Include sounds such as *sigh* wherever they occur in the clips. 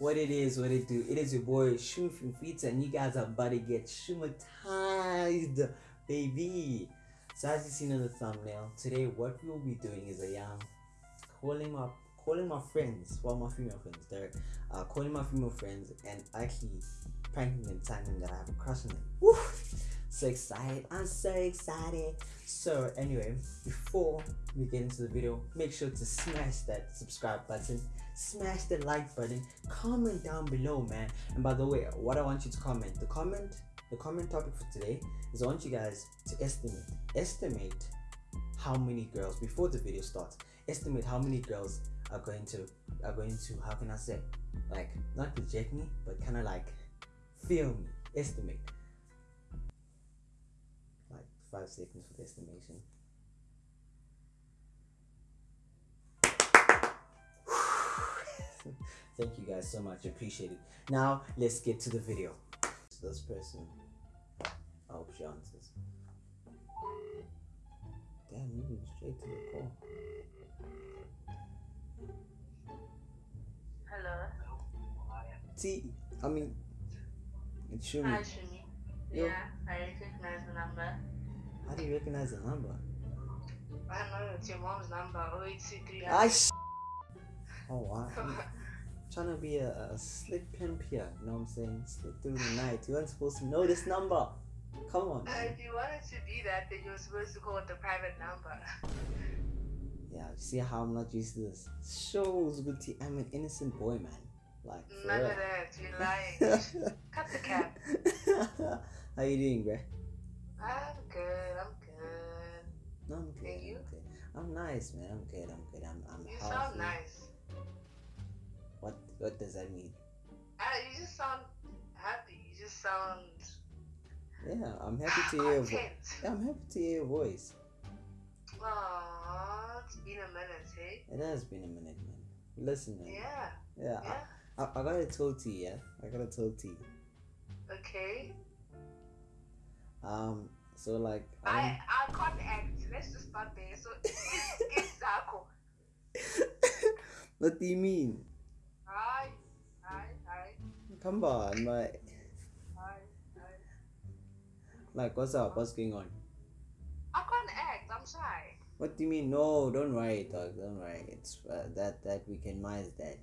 what it is, what it do. It is your boy Shumi from Fita, and you guys are about to get shumatized, baby. So as you seen in the thumbnail, today what we will be doing is a young calling my calling my friends, well my female friends, they're uh, calling my female friends and actually pranking and telling them that I have a crush on them. Woo! So excited, I'm so excited. So anyway, before we get into the video, make sure to smash that subscribe button, smash the like button, comment down below, man. And by the way, what I want you to comment, the comment, the comment topic for today is I want you guys to estimate, estimate how many girls before the video starts, estimate how many girls are going to are going to how can I say like not reject me but kind of like feel me estimate like five seconds for the estimation thank you guys so much appreciate it now let's get to the video this person I hope she answers damn moving straight to the call Hello. See, I mean, it's Shumi. Hi, Shumi. Yo. Yeah, I recognize the number. How do you recognize the number? I know it's your mom's number. 0823. I sh- Oh, wow. *laughs* Trying to be a, a slick pimp here. You know what I'm saying? Slip through the night. You weren't supposed to know this number. Come on. Uh, if you wanted to be that, then you were supposed to call it the private number. *laughs* Yeah, see how I'm not used to this? Shows tea. I'm an innocent boy, man. Like, None real. of that. You're *laughs* lying. Cut the cap. how you doing, bruh? I'm good. I'm good. No, I'm good. And you? I'm good. I'm nice, man. I'm good. I'm good. I'm, I'm You healthy. sound nice. What does that mean? Uh, you just sound happy. You just sound Yeah, I'm happy to hear. Your vo- yeah, I'm happy to hear your voice. Aww, it's been a minute, hey? It has been a minute, man. Listen, man. Yeah. Yeah, Yeah. I, I, I got a toe tea, yeah. I got a toe tea. Okay. Um, so like, I I can't act. Let's just start there. So it's it's *laughs* Zako. what do you mean? Come on, my hi, hi. like, what's up? What's going on? I can't act. I'm shy. What do you mean? No, don't worry, dog. Don't worry. It's uh, that that we can minimize that.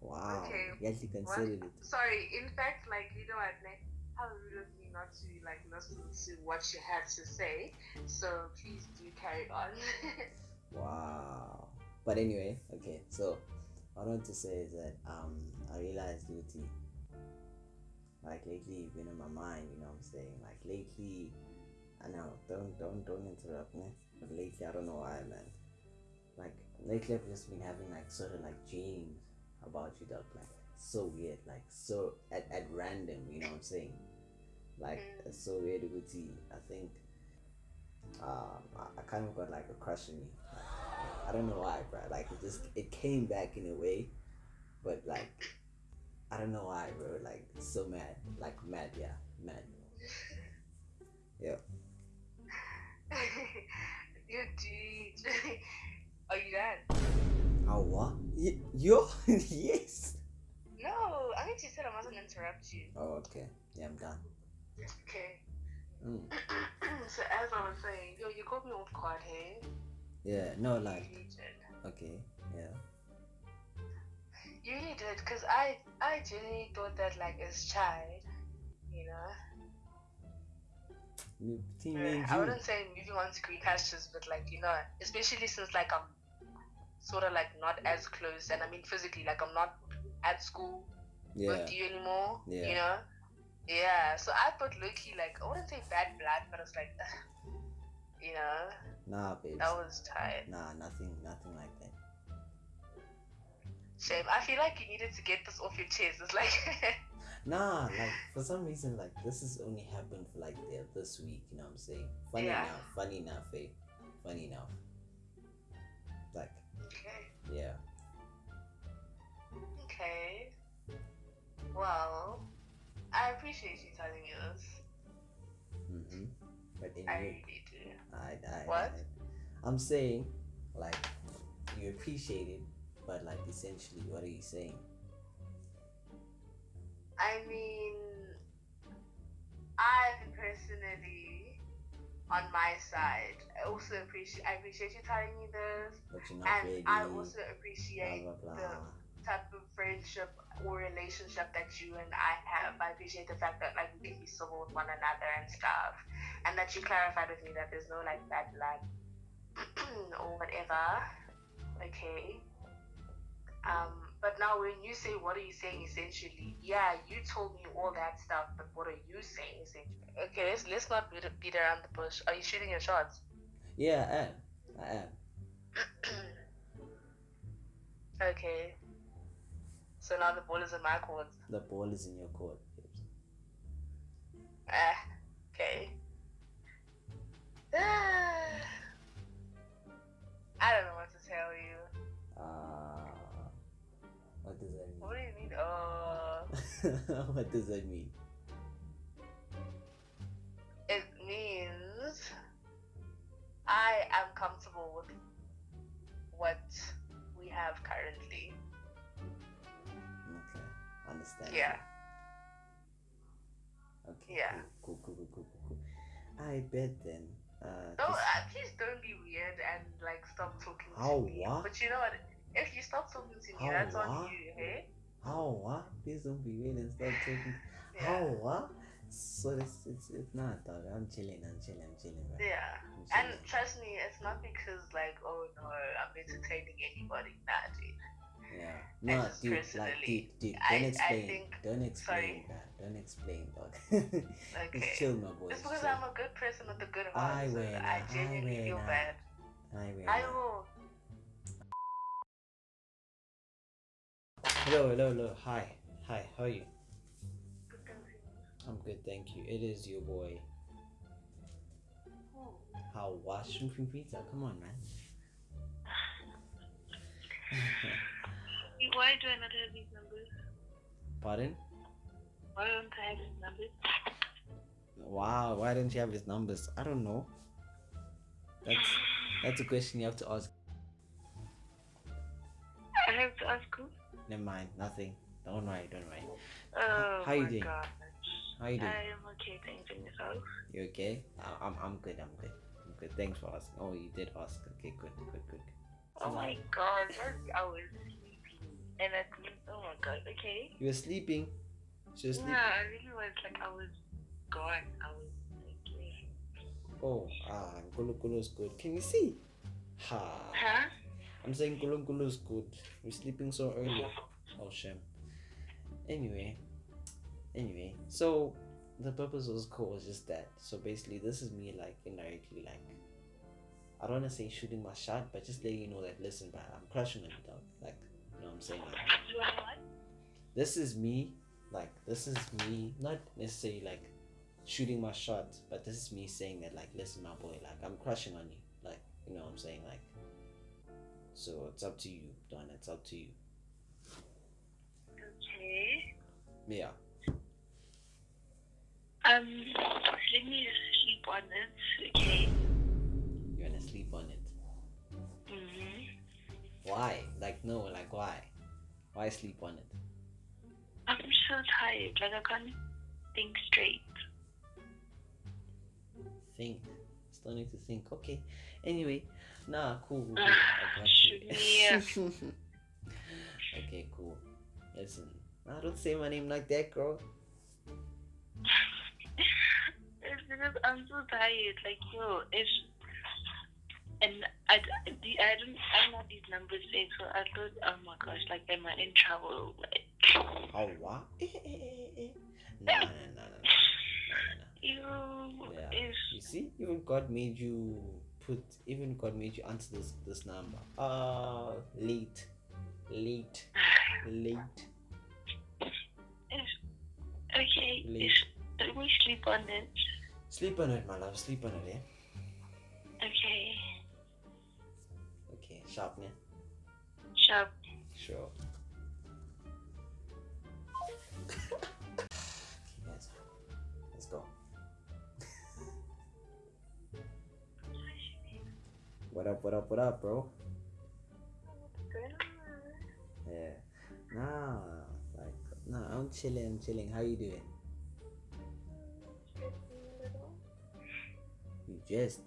Wow, Okay, you actually considered it. Sorry. In fact, like you know ne? How rude of me not to like listen to what you had to say. So please do carry on. *laughs* Wow. But anyway, okay. So what I want to say is that um I realized Luti like lately you've been in my mind, you know what I'm saying? Like lately I know, don't don't don't interrupt me. But lately I don't know why man. Like lately I've just been having like sort of like dreams about you dog like so weird, like so at, at random, you know what I'm saying? Like Mm. so weird. I think um, I, I kind of got like a crush on you. Like, I don't know why, bro. Like it just it came back in a way, but like I don't know why, bro. Like so mad, like mad, yeah, mad. *laughs* Yeah. *laughs* you dude. *laughs* Are you done? How what? Y- yo, yes. No, I need to said I mustn't interrupt you. Oh, okay. Yeah, I'm done. Okay. Mm. *clears throat* so as I was saying, yo, you caught me off guard, hey? Yeah. No, You like really did. okay. Yeah. You really did, because I, I genuinely thought that, like, as child, you know, Me- Between me and I wouldn't say moving on to green pastures, but, like, you know, especially since, like, I'm sort of, like, not as close, and I mean physically, like, I'm not at school Yeah. with you anymore, Yeah. you know? Yeah, so I thought Loki, like, I wouldn't say bad blood, but it's like, *sighs* you know, Nah, babes. I was tired. Nah, nothing, nothing like that. Shame. I feel like you needed to get this off your chest. It's like, *laughs* Nah, like for some reason, like this has only happened for like the, this week. You know what I'm saying? Funny Yeah. enough, funny enough, eh? Funny enough. Like, okay, yeah. okay. Well, I appreciate you telling me this. Mm-hmm. But I anyway, really do. I, I, What? I, I'm saying, like, you appreciate it, but like essentially, what are you saying? I mean, I personally, on my side, I also appreciate. I appreciate you telling me this, But you're not and ready. I also blah appreciate blah blah. the type of friendship or relationship that you and I have. I appreciate the fact that like we can be civil with one another and stuff, and that you clarified with me that there's no like bad blood *clears throat* or whatever. Okay. Um, but now when you say what are you saying essentially? Yeah, you told me all that stuff, but what are you saying essentially? Okay, let's let's not beat, beat around the bush. Are you shooting your shots? Yeah, I am. I am. *clears throat* okay. So now the ball is in my court. The ball is in your court. babes. Ah, okay. *sighs* I don't know what to tell you. Uh, what do you mean? Uh, *laughs* what does that mean? it means I am comfortable with what we have currently. Okay, understand. Yeah. Okay. Yeah. Cool, cool, cool, cool, cool, cool. I bet then. Uh, Don't this- uh, please don't be weird and like stop talking How to me. what? But you know what? If you stop talking to me, How that's on you, hey? How what? Please don't be weird and start talking. Yeah. How what? So it's it's it's not dog. I'm chilling. I'm chilling. I'm chilling. Yeah. I'm And trust me, it's not because like, oh no, I'm entertaining anybody. Nah, dude. Yeah. I No, dude. Like, personally- dude, dude. I- Don't I explain. think- don't explain, sorry. bruh. Don't explain, dog. *laughs* Okay. Just chill, my boy. Just because chill. I'm a good person with a good I heart, so win, I I genuinely feel win, bad. I will. I will. Hello, hello, hello. Hi, hi. How are you? I'm good, thank you. It is your boy. How was shrimp and pizza? Come on, man. *laughs* Why do I not have these numbers? Pardon? Why don't I have these numbers? Wow, why don't you have his numbers? I don't know. That's that's a question you have to ask. I have to ask who? Never mind, nothing. Don't worry, don't worry. Oh How you my doing? God. How you doing? I am okay, thanks and yourself. You okay? I- I'm I'm good. I'm good. I'm good. Thanks for asking. Oh, you did ask. Okay, good, good, good. Oh my God, I was sleeping. And I think, oh my God, okay. You were sleeping. Was sleeping. Yeah, I really was like, I was gone. I was like, yeah. Oh, ah, Nkulu is good. Can you see? Ha. Huh? I'm saying Nkulu is good. We're sleeping so early. Oh, shame. Anyway, anyway, so the purpose of this call was just that. So basically, this is me like indirectly like. I don't want to say shooting my shot, but just letting you know that listen, bro, I'm crushing on you, dog. Like, you know what I'm saying? Like, You want what? this is me like this is me not necessarily like shooting my shot but this is me saying that like listen my boy like i'm crushing on you like you know what i'm saying like so it's up to you don it's up to you Okay. yeah Um, let me just sleep on it, okay? you want to sleep on it Mm-hmm. why like no like why why sleep on it I'm so tired. Like, I can't think straight. think need to think okay anyway nah cool, cool, cool. Ah, I got shoot you. *laughs* *laughs* okay cool listen I don't say my name like that girl It's because I'm so tired. Like, yo, it's. And I, I, I don't, I don't have these numbers saved, so I thought, oh my gosh, like, am I in trouble? Like, Oh what? Eh, eh, eh, eh. No, no, no, no, no, no, you. Yeah. You see, even God made you put. Even God made you answer this this number. Uh, late, late, late. it's okay. Late. It's, let me sleep on it. Sleep on it, my love. Sleep on it, eh? Okay. Okay, sharp, yeah. Sharp. Sure. Up? What up? What up, bro? Yeah. Nah, like No, I'm chilling. I'm chilling. How you doing? Stressing a little. You just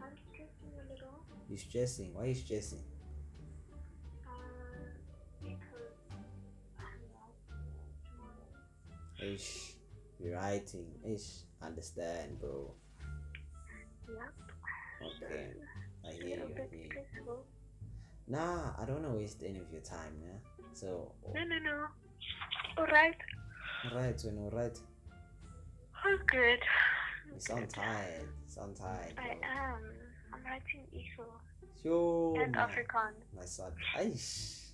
I'm stressing a little. you stressing. Why you stressing? Uh, because I'm not tomorrow. Ish, writing. Ish, understand, bro. Yep. Okay, I hear you. I hear you. Nah, I don't want to waste any of your time, yeah. So, No, no, no. Alright. alright, when alright. I'm good. You sound tired. You sound tired. I bro. am. I'm writing ESO Yo, and man. Afrikaans. My son. Aish.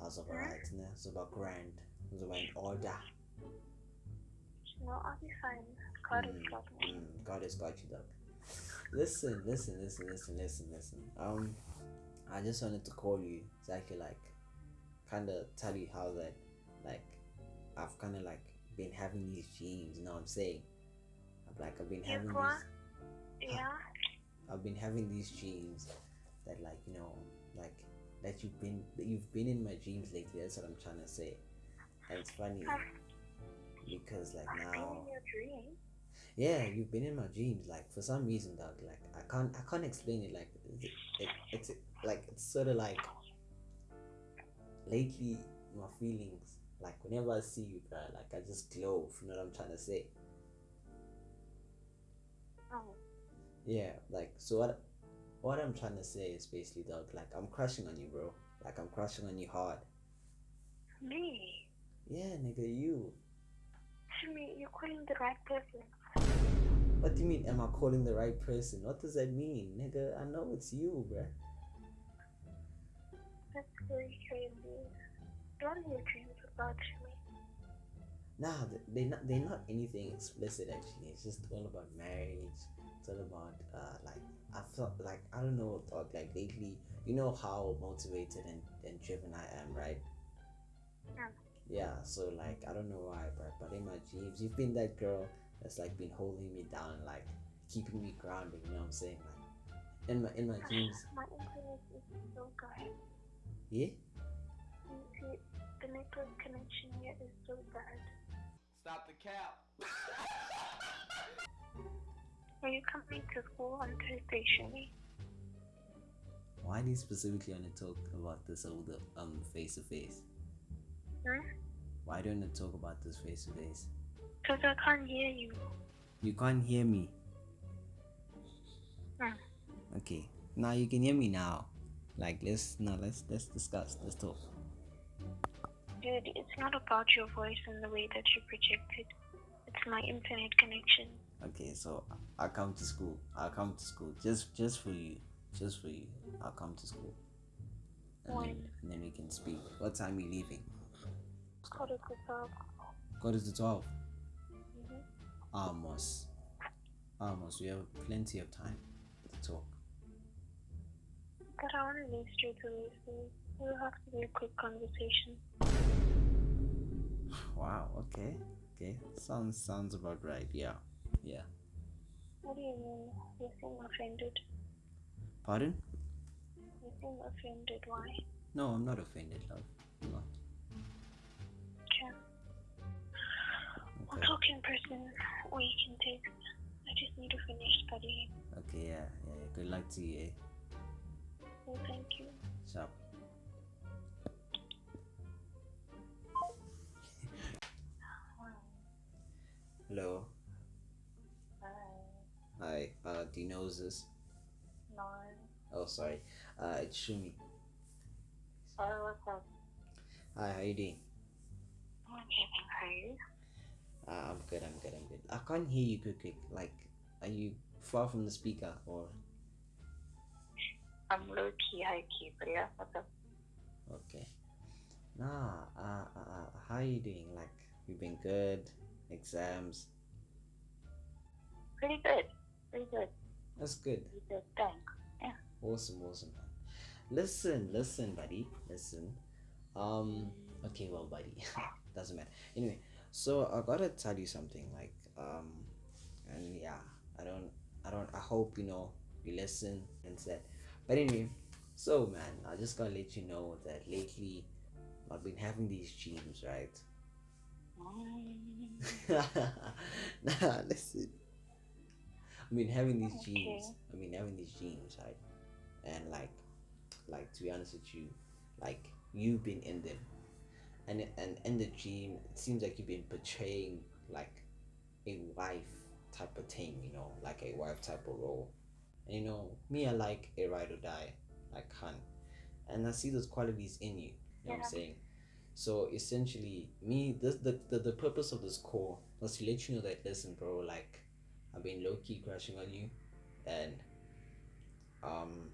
I was alright, né? I was about grand. I was about in order. No, I'll be fine. God has Mm, got me. mm, God has got you, dog. Listen, listen, listen, listen, listen, listen. Um, I just wanted to call you so I could like, kind of tell you how that, like, I've kind of like been having these dreams. You know what I'm saying? I've like I've been having these. Yeah? I've been having these dreams that like you know like that you've been that you've been in my dreams lately. That's what I'm trying to say. And it's funny because like I've been now in your dream. Yeah you've been in my dreams like for some reason dog like I can't I can't explain it like it, it, it's like it's sort of like lately my feelings like whenever I see you bro like I just glow if you know what I'm trying to say Oh. Yeah, like so what what I'm trying to say is basically dog, like I'm crushing on you bro. Like I'm crushing on you hard. Me? Yeah, nigga, you. To me, you're calling the right person. What do you mean am I calling the right person? What does that mean? Nigga, I know it's you, bruh. That's very crazy. What are your dreams about, Jimmy? Nah, th- they not they're not anything explicit actually. It's just all about marriage. It's all about uh like I felt like I don't know dog, like lately you know how motivated and, and driven I am, right? Yeah. Yeah, so like I don't know why, but but in my dreams you've been that girl that's like been holding me down and like keeping me grounded, you know what I'm saying? Like in my in my dreams My internet is so bad. Yeah? You the network connection here is so bad. Stop the cap. *laughs* Are you coming to school on Thursday, Jimmy? Why do you specifically want to talk about this over the um face to face? Why don't you talk about this face to face? Because I can't hear you. You can't hear me. Hmm. Okay. Now you can hear me now. Like let's now let's let's discuss. Let's talk. Dude, it's not about your voice and the way that you project it. It's my internet connection. Okay, so I'll come to school. I'll come to school. Just just for you. Just for you. I'll come to school. And then, and then we can speak. What time are you leaving? Quarter to twelve. Quarter to 12 Mm-hmm. Almost. Almost. We have plenty of time to talk. But I want to leave straight away, so we'll have to be a quick conversation. *sighs* Wow. Okay. Okay. Sounds sounds about right. Yeah. Yeah. What do you mean? You seem offended. Pardon? You seem offended. Why? No, I'm not offended, love. I'm not. We'll Okay. talk in person, or you can text. I just need to finish studying. Okay. Yeah. Yeah. Good luck to you. Eh? Well, thank you. Sharp. Hello. Hi. Hi. Uh, do you know who's this? No. Oh, sorry. Uh, it's Shumi. Sorry, what's up? Hi. How you doing? Okay, how are you? Uh, I'm good. I'm good. I'm good. I can't hear you quick, quick. Like, are you far from the speaker or? I'm low key, high key, but yeah, what's up? Okay. Nah. Uh, uh, uh, how you doing? Like, you've been good? Exams. Pretty good. Pretty good. That's good. Pretty good. Thanks. Awesome, awesome, man. Listen, listen, buddy. Listen. Um. Okay, well, buddy. *laughs* Doesn't matter. Anyway, so I gotta tell you something. Like, um, and yeah, I don't, I don't. I hope you know you listen and said. But anyway, so man, I just gotta let you know that lately, I've been having these dreams, right? Mm. *laughs* nah, listen. I've been having these dreams. i mean having these dreams, right? And like, like to be honest with you, like you've been in them, and and in the dream, it seems like you've been portraying like a wife type of thing, you know, like a wife type of role. And you know, me, I like a ride or die, like Han, and I see those qualities in you. You know what I'm saying? So essentially, me, this the, the the purpose of this call was to let you know that listen, bro, like I've been low key crushing on you, and um,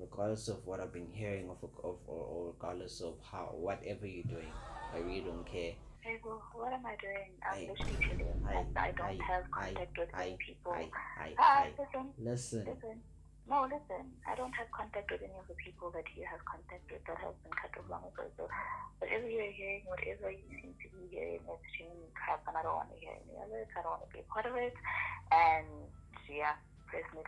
regardless of what I've been hearing of, of or, or regardless of how whatever you're doing, I really don't care. Hey, well, what am I doing? I'm I- literally chilling. I- I don't I- have I- contact with I, any people. I, I, ah, I, listen, listen. listen. No, listen. I don't have contact with any of the people that you have contact with that has been cut off long ago. So whatever you're hearing, whatever you seem to be hearing, is extreme crap, and I don't want to hear any of it. I don't want to be a part of it. And yeah, personally,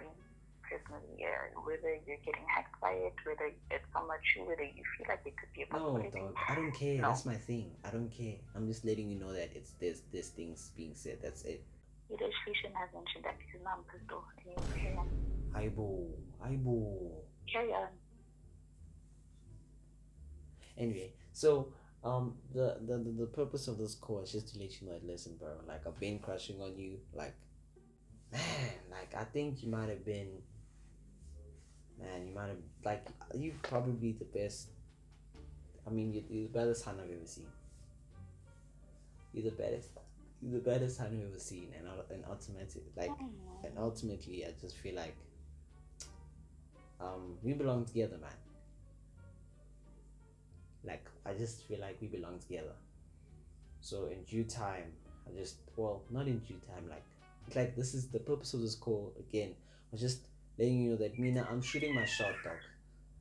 personally, yeah, whether you're getting hacked by it, whether it's somewhat true, whether you feel like it could be a No, dog. I don't care. No. That's my thing. I don't care. I'm just letting you know that it's there's there's things being said. That's it. Either Shrishan has mentioned that because now I'm pissed off. Anyway, carry on. Aibo, aibo. Carry on. Anyway, so um, the, the the the purpose of this call is just to let you know that listen, bro. Like I've been crushing on you. Like, man, like I think you might have been. Man, you might have like you probably the best. I mean, you, you're the baddest hand I've ever seen. You're the baddest. You're the baddest hand I've ever seen, and and ultimately, like, Mm. and ultimately, I just feel like, um, we belong together, man. Like, I just feel like we belong together. So in due time, I just well, not in due time, like, like this is the purpose of this call again. was just letting you know that Mina, I'm shooting my shot, dog.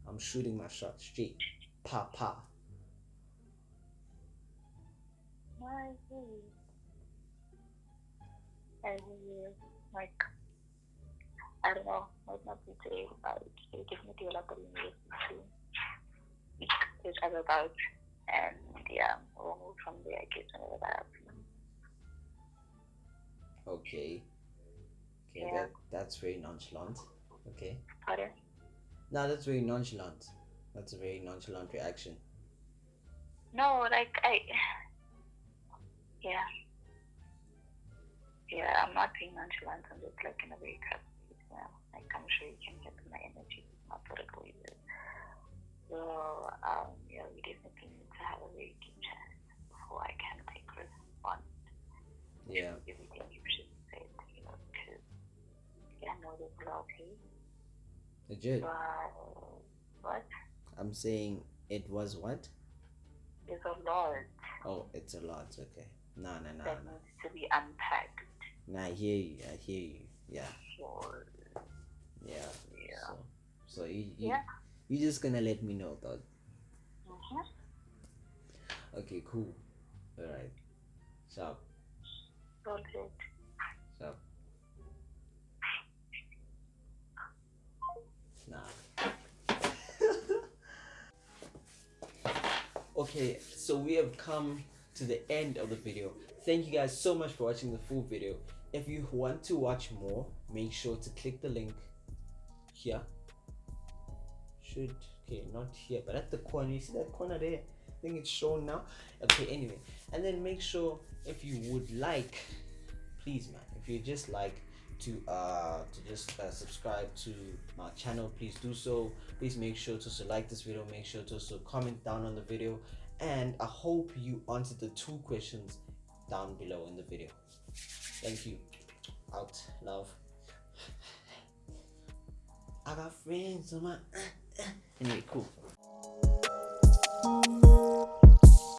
I'm shooting my shot straight, pa pa. See. I really like. I don't know. Might not be today, but it's definitely a lot that we need to speak to each other about. And yeah, we'll move from there, I guess, whenever that happens. Okay. Okay, Yeah. that that's very nonchalant. Okay. Pardon? No, that's very nonchalant. That's a very nonchalant reaction. No, like, I. Yeah. Yeah, I'm not being nonchalant. I'm just like in a very crap state now. Like, I'm sure you can get my energy. It's not always is. So, um, yeah, we definitely need to have a very deep chat before I can take response Yeah. everything you should say, you know, because yeah, I know there's loyalty, Legit. but what? I'm saying it was what? There's a lot Oh, it's a lot. Okay. Nah, nah, nah, that nah. needs to be unpacked. Nah, I hear you. I hear you. Yeah. So, Yeah. yeah. So, so you, you, Yeah. you just gonna let me know, dog. Mhm. Okay, cool. Alright. Sharp. Sorted. Sharp. Okay, so we have come to the end of the video. Thank you guys so much for watching the full video. If you want to watch more, make sure to click the link here. Should okay, not here, but at the corner. You see that corner there? I think it's shown now. Okay, anyway, and then make sure if you would like, please, man, if you just like to uh to just uh, subscribe to my channel please do so. Please make sure to also like this video make sure to also comment down on the video and i hope you answered the two questions down below in the video. Thank you. Out love. *laughs* I got friends on my *coughs* anyway cool